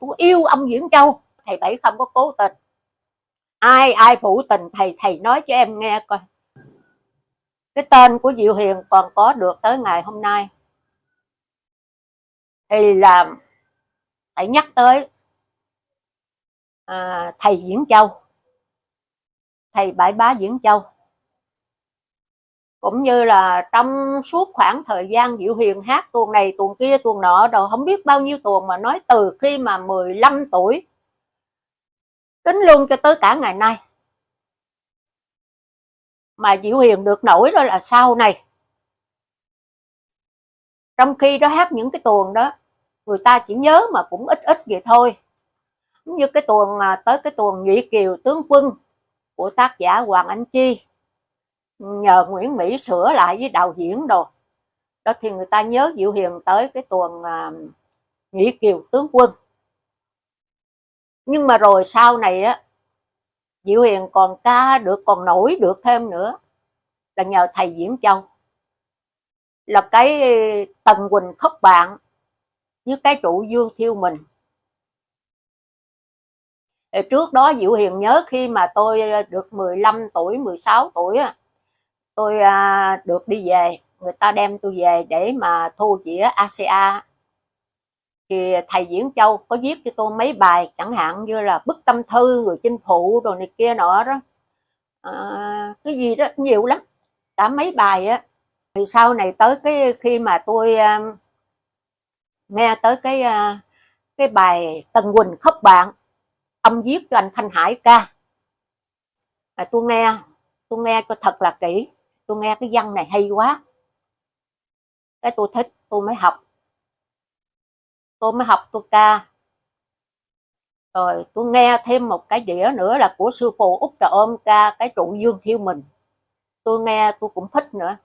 tôi yêu ông Diễn Châu. Thầy Bảy không có cố tình. Ai ai phụ tình thầy thầy nói cho em nghe coi. Cái tên của Diệu Hiền còn có được tới ngày hôm nay. Thì là phải nhắc tới à, thầy Diễn Châu. Thầy Bãi Bá Diễn Châu cũng như là trong suốt khoảng thời gian Diệu Hiền hát tuồng này, tuồng kia, tuồng nọ rồi không biết bao nhiêu tuồng mà nói từ khi mà 15 tuổi. Tính luôn cho tới cả ngày nay. Mà Diệu Hiền được nổi đó là sau này. Trong khi đó hát những cái tuồng đó, người ta chỉ nhớ mà cũng ít ít vậy thôi. Như cái tuồng à, tới cái tuồng Nhụy Kiều tướng quân của tác giả Hoàng Anh Chi nhờ Nguyễn Mỹ sửa lại với đạo diễn đồ. Đó thì người ta nhớ Diệu Hiền tới cái tuần à, Nghĩ Kiều tướng quân. Nhưng mà rồi sau này á Diệu Hiền còn ca được còn nổi được thêm nữa là nhờ thầy Diễn Châu. Là cái Tần Quỳnh khóc bạn với cái trụ Dương Thiêu mình. Trước đó Diệu Hiền nhớ khi mà tôi à, được 15 tuổi 16 tuổi á tôi à, được đi về. Người ta đem tôi về để mà thu dĩa ACA thì thầy Diễn Châu có viết cho tôi mấy bài chẳng hạn như là bức tâm thư người chinh phụ rồi này kia nọ đó. À, cái gì đó nhiều lắm. Cả mấy bài á. Thì sau này tới cái khi mà tôi à, nghe tới cái à, cái bài Tần Quỳnh khóc bạn ông viết cho anh Thanh Hải ca. À, tôi nghe tôi nghe cho thật là kỹ tôi nghe cái văn này hay quá. Cái tôi thích, tôi mới học. Tôi mới học, tôi ca. Rồi, tôi nghe thêm một cái đĩa nữa là của sư phụ út trà ôm ca, cái trụ dương thiêu mình. Tôi nghe, tôi cũng thích nữa.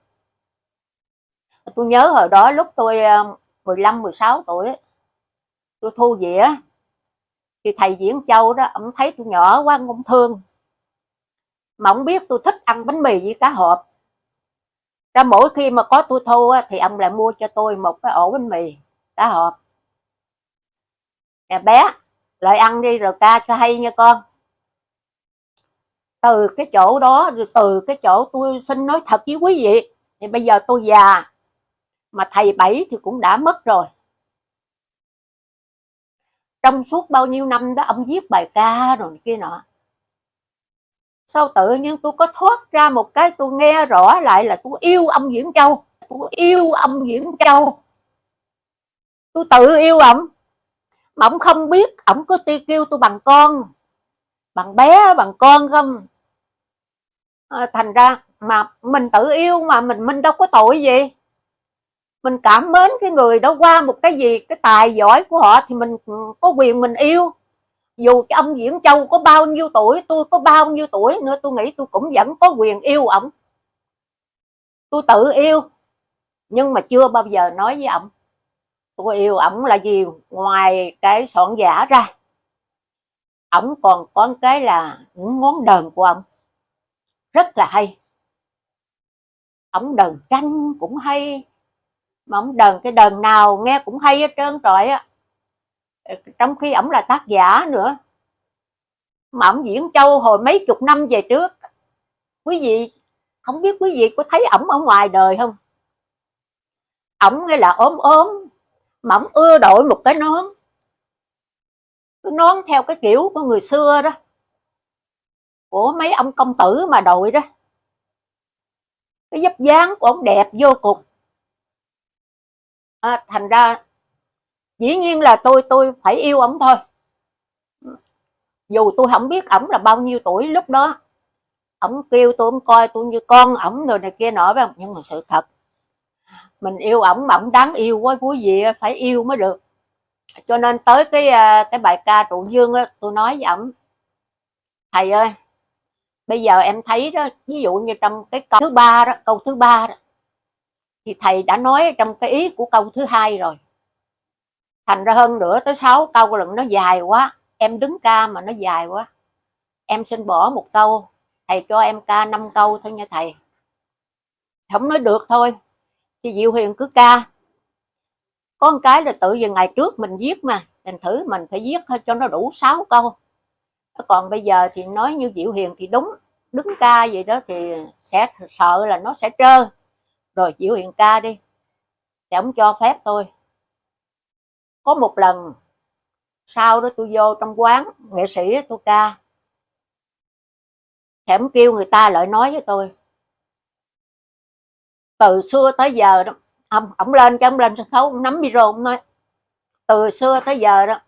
Tôi nhớ hồi đó lúc tôi ờ, 15 16 tuổi, tôi thu dĩa. Thì thầy diễn châu đó, ông thấy tôi nhỏ quá, ông thương. Mà ông biết tôi thích ăn bánh mì với cá hộp ra mỗi khi mà có tôi thu thì ông lại mua cho tôi một cái ổ bánh mì, cá hộp. Nè bé, lại ăn đi rồi ca cho hay nha con. Từ cái chỗ đó, rồi từ cái chỗ tôi xin nói thật với quý vị, thì bây giờ tôi già, mà thầy bảy thì cũng đã mất rồi. Trong suốt bao nhiêu năm đó, ông viết bài ca rồi kia nọ sao tự nhiên tôi có thoát ra một cái tôi nghe rõ lại là tôi yêu ông Diễn Châu. Tôi yêu ông Diễn Châu. Tôi tự yêu ổng mà ổng không biết ổng có ti kêu tôi bằng con. Bằng bé bằng con không? À, thành ra mà mình tự yêu mà mình mình đâu có tội gì. Mình cảm mến cái người đó qua một cái gì cái tài giỏi của họ thì mình có quyền mình yêu dù cái ông Diễn Châu có bao nhiêu tuổi, tôi có bao nhiêu tuổi nữa, tôi nghĩ tôi cũng vẫn có quyền yêu ổng tôi tự yêu, nhưng mà chưa bao giờ nói với ổng tôi yêu ổng là gì ngoài cái soạn giả ra ổng còn có cái là những đờn của ổng rất là hay. Ổng đờn tranh cũng hay, mà ổng đờn cái đờn nào nghe cũng hay hết trơn trọi á trong khi ổng là tác giả nữa mà ổng diễn châu hồi mấy chục năm về trước quý vị không biết quý vị có thấy ổng ở ngoài đời không? Ổng nghe là ốm ốm mà ổng ưa đội một cái nón. Cái nón theo cái kiểu của người xưa đó của mấy ông công tử mà đội đó. Cái dấp dáng của ông đẹp vô cùng. À, thành ra dĩ nhiên là tôi tôi phải yêu ổng thôi. Dù tôi không biết ổng là bao nhiêu tuổi lúc đó. Ổng kêu tôi, ổng coi tôi như con ổng rồi này kia nọ, phải không? Nhưng mà sự thật, mình yêu ổng mà ổng đáng yêu quá quý vị phải yêu mới được. Cho nên tới cái à, cái bài ca trụ dương á, tôi nói với ổng, thầy ơi, bây giờ em thấy đó, ví dụ như trong cái câu thứ ba đó, câu thứ ba đó, thì thầy đã nói trong cái ý của câu thứ hai rồi thành ra hơn nữa tới 6 câu lần nó dài quá. Em đứng ca mà nó dài quá. Em xin bỏ một câu thầy cho em ca 5 câu thôi nha thầy. Không nói được thôi thì Diệu Huyền cứ ca. Có một cái là tự giờ ngày trước mình viết mà, thành thử mình phải viết cho nó đủ 6 câu. Còn bây giờ thì nói như Diệu Hiền thì đúng, đứng ca vậy đó thì sẽ sợ là nó sẽ trơ. Rồi Diệu Hiền ca đi, thì ông cho phép tôi có một lần sau đó tôi vô trong quán nghệ sĩ tôi ca thèm kêu người ta lại nói với tôi. Từ xưa tới giờ đó ông, ông lên cho ông lên sân khấu ông nắm micro ông nói từ xưa tới giờ đó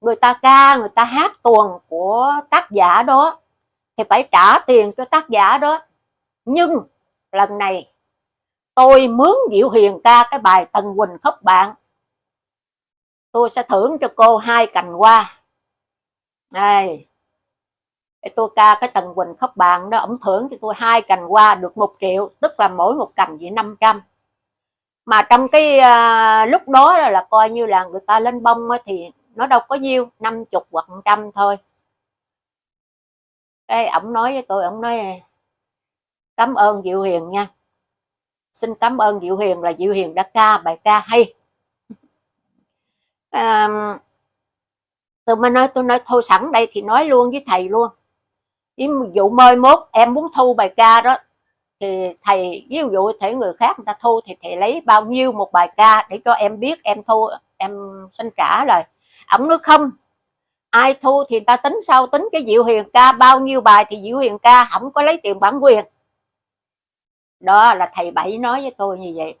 người ta ca người ta hát tuồng của tác giả đó thì phải trả tiền cho tác giả đó. Nhưng lần này tôi mướn Diệu Hiền ca cái bài Tần Quỳnh khóc bạn tôi sẽ thưởng cho cô hai cành hoa. Này để tôi ca cái Tần Quỳnh khóc bạn đó ổng thưởng cho tôi hai cành hoa được một triệu tức là mỗi một cành vậy 500 mà trong cái uh, lúc đó là, là coi như là người ta lên bông thì nó đâu có nhiêu năm chục hoặc trăm thôi. Cái ổng nói với tôi ổng nói cảm ơn diệu hiền nha. Xin cảm ơn diệu hiền là diệu hiền đã ca bài ca hay à, tôi mới nói tôi nói thôi sẵn đây thì nói luôn với thầy luôn. Ví dụ mời mốt em muốn thu bài ca đó thì thầy ví dụ thể người khác người ta thu thì thầy lấy bao nhiêu một bài ca để cho em biết em thu em xin trả rồi ổng nói không. Ai thu thì ta tính sau tính cái diệu hiền ca bao nhiêu bài thì diệu hiền ca không có lấy tiền bản quyền. Đó là thầy bảy nói với tôi như vậy.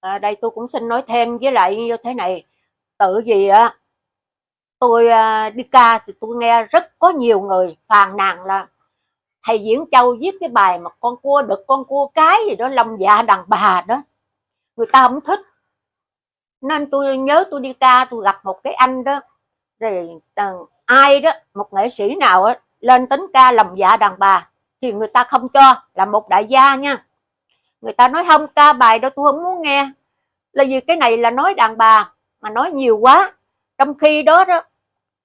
À, đây tôi cũng xin nói thêm với lại như thế này tự gì á ờ, tôi ờ, đi ca thì tôi nghe rất có nhiều người phàn nàn là thầy diễn châu viết cái bài mà con cua đực con cua cái gì đó lòng dạ đàn bà đó. Người ta không thích. Nên tôi nhớ tôi đi ca tôi gặp một cái anh đó rồi uh, ai đó một nghệ sĩ nào đó, lên tính ca lòng dạ đàn bà thì người ta không cho là một đại gia nha. Người ta nói không ca bài đó tôi không muốn nghe. Là vì cái này là nói đàn bà mà nói nhiều quá, trong khi đó đó,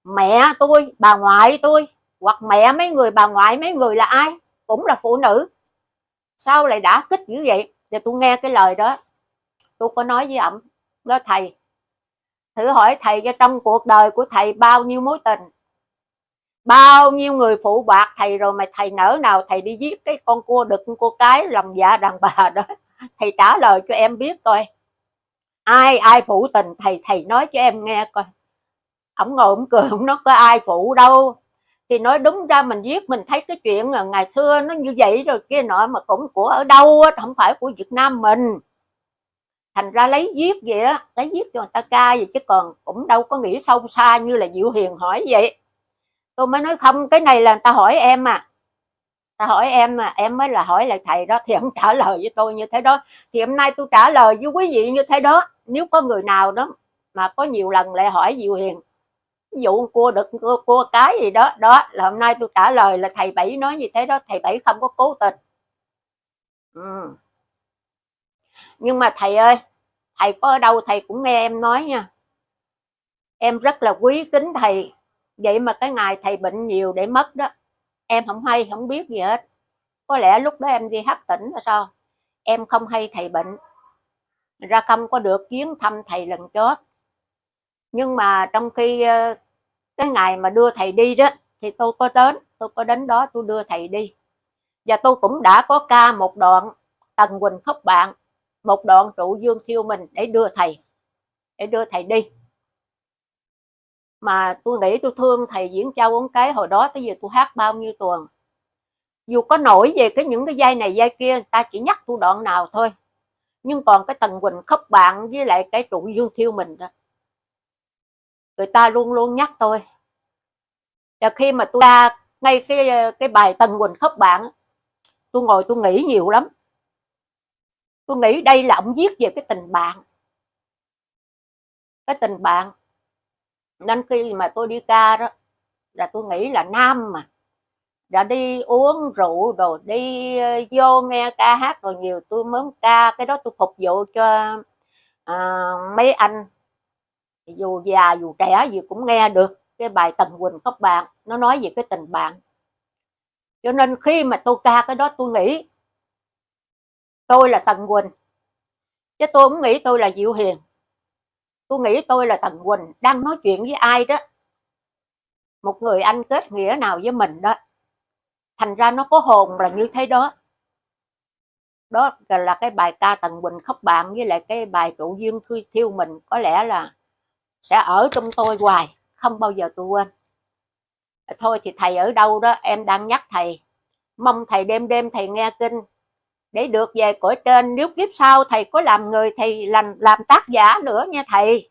mẹ tôi, bà ngoại tôi, hoặc mẹ mấy người, bà ngoại mấy người là ai? Cũng là phụ nữ. Sao lại đã kích như vậy? Thì tôi nghe cái lời đó, tôi có nói với ổng đó thầy, thử hỏi thầy cho trong cuộc đời của thầy bao nhiêu mối tình? Bao nhiêu người phụ bạc thầy rồi mà thầy nỡ nào thầy đi giết cái con cua đực, con cua cái lòng dạ đàn bà đó? Thầy trả lời cho em biết coi ai ai phụ tình thầy thầy nói cho em nghe coi. Ổng ngồi ổng cười ổng nói có ai phụ đâu. Thì nói đúng ra mình viết mình thấy cái chuyện ngày xưa nó như vậy rồi kia nọ mà cũng của ở đâu á, không phải của Việt Nam mình. Thành ra lấy viết vậy đó lấy viết cho người ta ca vậy chứ còn cũng đâu có nghĩ sâu xa như là Diệu Hiền hỏi vậy. Tôi mới nói không, cái này là người ta hỏi em à ta hỏi em mà em mới là hỏi lại thầy đó thì ông trả lời với tôi như thế đó. Thì hôm nay tôi trả lời với quý vị như thế đó. Nếu có người nào đó mà có nhiều lần lại hỏi Diệu Hiền ví dụ cua đực cua, cua cái gì đó đó là hôm nay tôi trả lời là thầy bảy nói như thế đó thầy bảy không có cố tình. Ừ. nhưng mà thầy ơi thầy có ở đâu thầy cũng nghe em nói nha. Em rất là quý kính thầy. Vậy mà cái ngày thầy bệnh nhiều để mất đó em không hay, không biết gì hết. Có lẽ lúc đó em đi hấp tỉnh là sao? Em không hay thầy bệnh. Ra không có được chuyến thăm thầy lần chót. Nhưng mà trong khi ờ, cái ngày mà đưa thầy đi đó, thì tôi có đến, tôi có đến đó tôi đưa thầy đi. Và tôi cũng đã có ca một đoạn tần quỳnh khóc bạn, một đoạn trụ dương thiêu mình để đưa thầy, để đưa thầy đi mà tôi nghĩ tôi thương thầy diễn châu ông cái hồi đó, tới giờ tôi hát bao nhiêu tuần. Dù có nổi về cái những cái dây này dây kia ta chỉ nhắc tôi đoạn nào thôi. Nhưng còn cái tần quỳnh khóc bạn với lại cái trụ dương thiêu mình đó, người ta luôn luôn nhắc tôi. Và khi mà tôi ra ngay cái cái bài tần quỳnh khóc bạn, tôi ngồi tôi nghĩ nhiều lắm. Tôi nghĩ đây là ông viết về cái tình bạn. Cái tình bạn nên khi mà tôi đi ca đó là tôi nghĩ là nam mà đã đi uống rượu rồi đi ờ, vô nghe ca hát rồi nhiều tôi muốn ca cái đó tôi phục vụ cho uh, mấy anh. Dù già dù trẻ gì cũng nghe được cái bài Tần Quỳnh các bạn nó nói về cái tình bạn. Cho nên khi mà tôi ca cái đó tôi nghĩ tôi là Tần Quỳnh chứ tôi cũng nghĩ tôi là Diệu Hiền tôi nghĩ tôi là Tần Quỳnh đang nói chuyện với ai đó. Một người anh kết nghĩa nào với mình đó. Thành ra nó có hồn là như thế đó. Đó là cái bài ca Tần Quỳnh khóc bạn với lại cái bài trụ duyên thư thiêu mình. Có lẽ là sẽ ở trong tôi hoài, không bao giờ tôi quên. Thôi thì thầy ở đâu đó, em đang nhắc thầy. Mong thầy đêm đêm thầy nghe kinh để được về cõi trên, nếu kiếp sau thầy có làm người thì làm làm tác giả nữa nha thầy.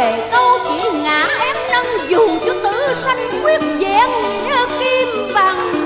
về câu chỉ ngã em nâng dù cho tử sanh quyết vẹn kim bằng.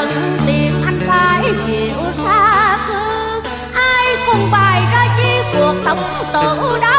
lần tìm anh phải chịu xa thương ai cùng bài ra chi cuộc tổng tử đó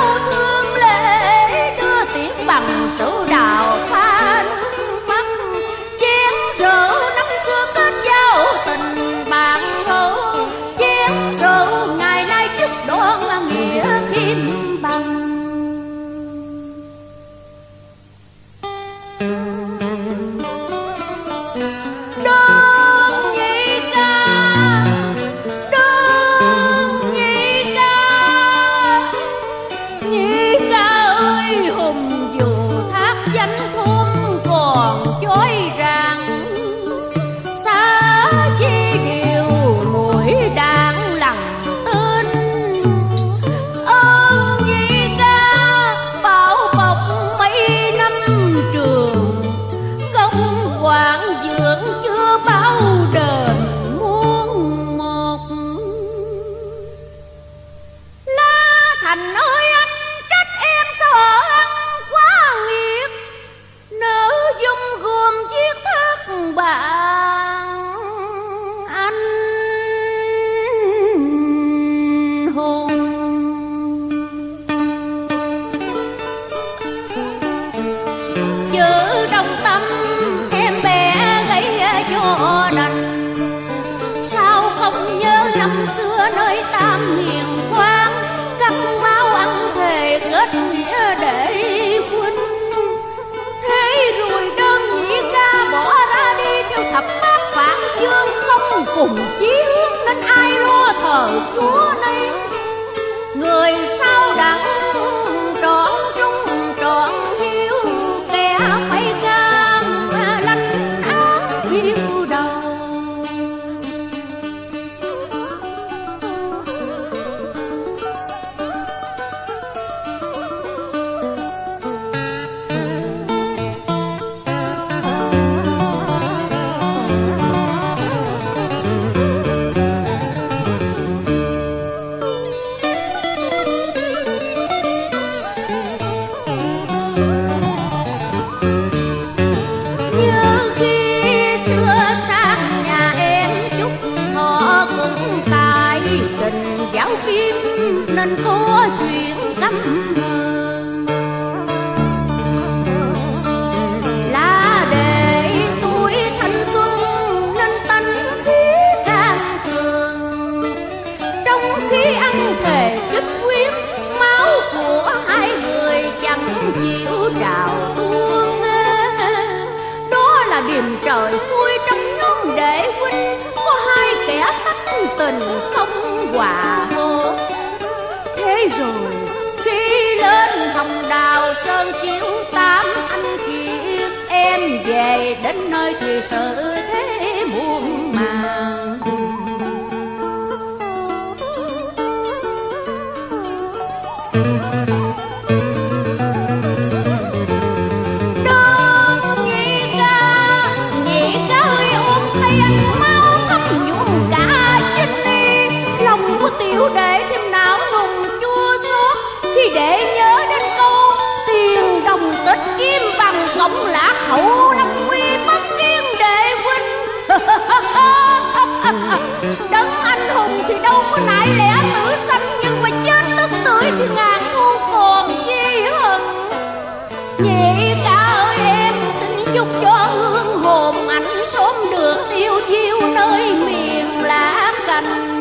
nên có chuyện căm là để tuổi thanh xuân nên tánh khí càng cường trong khi ăn thể chức quyến máu của hai người chẳng chịu trào tuôn đó là điểm trời xuôi trong nhóm để huynh, có hai kẻ thách tình không hòa rồi. Khi lên hồng đào sơn chiếu tám anh kiệt em về đến nơi thì sự thế muôn màng. Đơn nhị ca, nhị ca ơi ôm thay anh. Ông là lã hậu lâm quy bất kiên đệ huynh. Đấng anh hùng thì đâu có nại lẽ tử sanh, Nhưng mà chết tức tưởi thì ngàn thu còn chi hận. Nhị ca ơi, em xin chúc cho hương hồn anh sớm được tiêu diêu nơi miền lá cành.